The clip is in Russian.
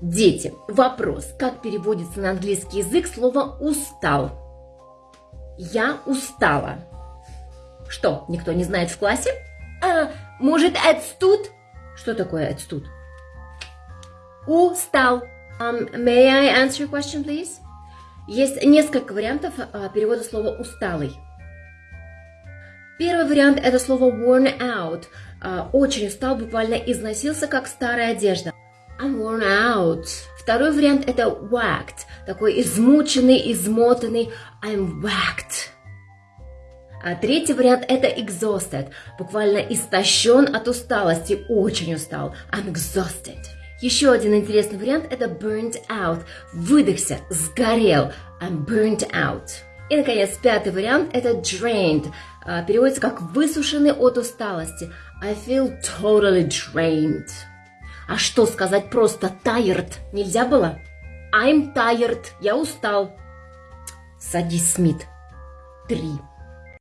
Дети, вопрос. Как переводится на английский язык слово «устал»? Я устала. Что, никто не знает в классе? А, может, отстуд? Что такое отстуд? Устал. Um, may I answer your question, please? Есть несколько вариантов а, перевода слова «усталый». Первый вариант – это слово worn out. А, очень устал, буквально износился, как старая одежда. I'm worn out. Второй вариант – это whacked. Такой измученный, измотанный. I'm whacked. А третий вариант – это exhausted. Буквально истощен от усталости, очень устал. I'm exhausted. Еще один интересный вариант – это burnt out. Выдохся, сгорел. I'm burnt out. И, наконец, пятый вариант – это drained. А, переводится как высушенный от усталости. I feel totally drained. А что сказать просто tired нельзя было? I'm tired. Я устал. Садись, Смит. Три.